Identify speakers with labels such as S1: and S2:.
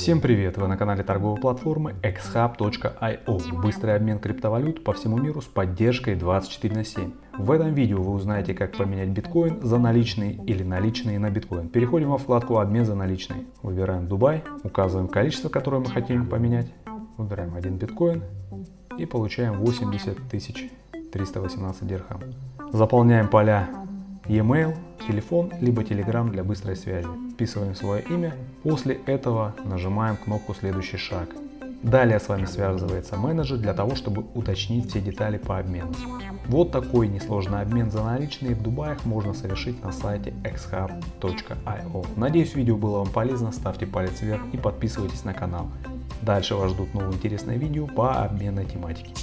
S1: Всем привет! Вы на канале торговой платформы xhub.io. Быстрый обмен криптовалют по всему миру с поддержкой 24 на 7. В этом видео вы узнаете, как поменять биткоин за наличные или наличные на биткоин. Переходим во вкладку «Обмен за наличные». Выбираем Дубай, указываем количество, которое мы хотим поменять. Выбираем один биткоин и получаем 80 318 дирхам. Заполняем поля e-mail, телефон, либо Telegram для быстрой связи. Вписываем свое имя. После этого нажимаем кнопку «Следующий шаг». Далее с вами связывается менеджер для того, чтобы уточнить все детали по обмену. Вот такой несложный обмен за наличные в Дубаях можно совершить на сайте xhub.io. Надеюсь видео было вам полезно, ставьте палец вверх и подписывайтесь на канал. Дальше вас ждут новые интересные видео по обменной тематике.